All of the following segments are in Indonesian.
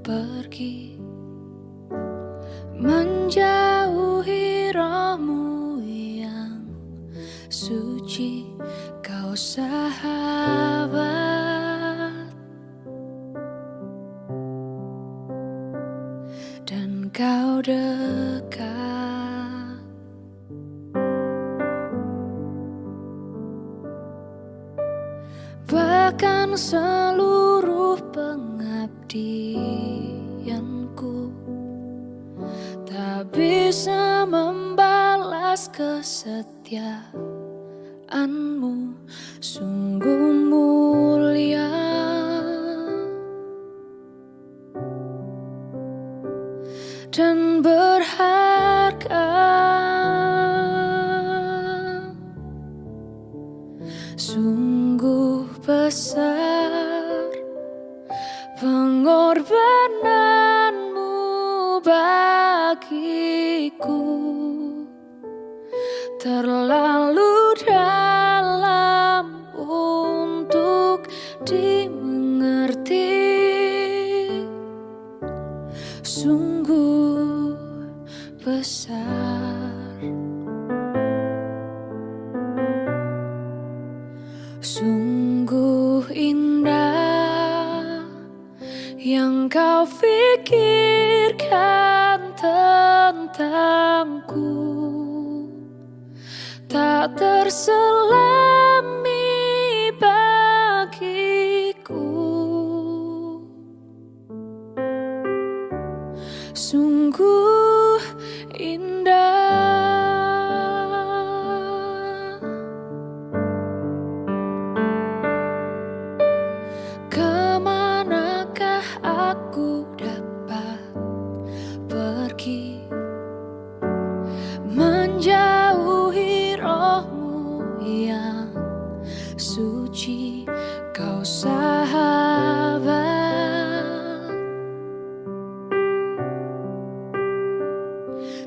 pergi Menjauhi rohmu yang suci Kau sahabat. Dan kau dekat Bahkan seluruh pengabdianku Tak bisa membalas kesetiaanmu. Sungguh mulia. Dan bagiku. Terlalu dalam untuk dimengerti. Sungguh besar. Sungguh yang kau pikirkan tentangku Tak terselami yang suci kau sahabat.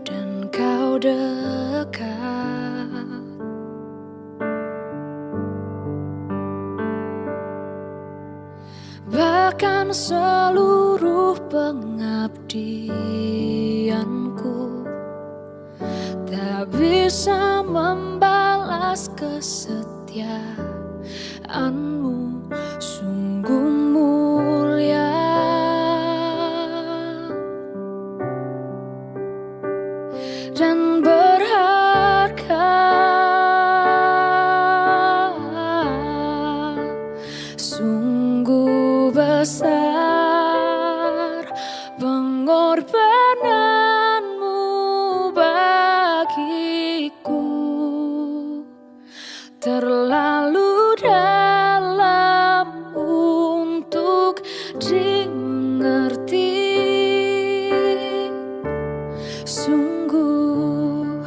Dan kau dekat. Bahkan seluruh pengabdianku Tak bisa membalas kesetiaanmu terlalu dalam untuk dimengerti. Sungguh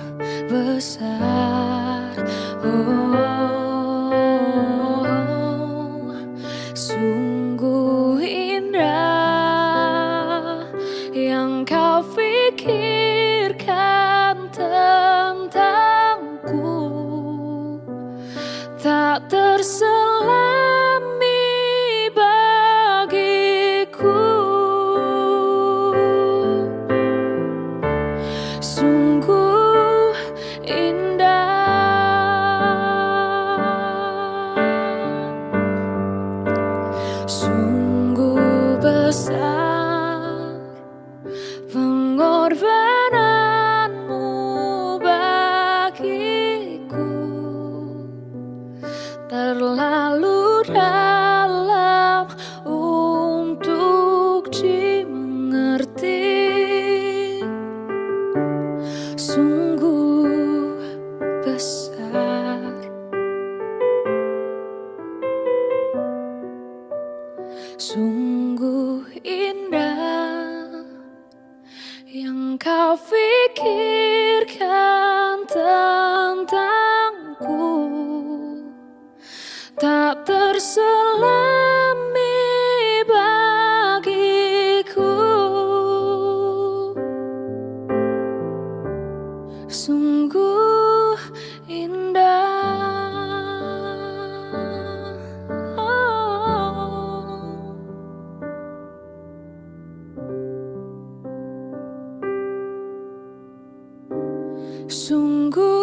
besar oh, sungguh indah yang kau pikirkan tak terselami bagiku. Sungguh indah. Sungguh besar terlalu dalam untuk dimengerti. Sungguh besar. Sungguh indah yang kau pikirkan selami bagiku sungguh indah oh. sungguh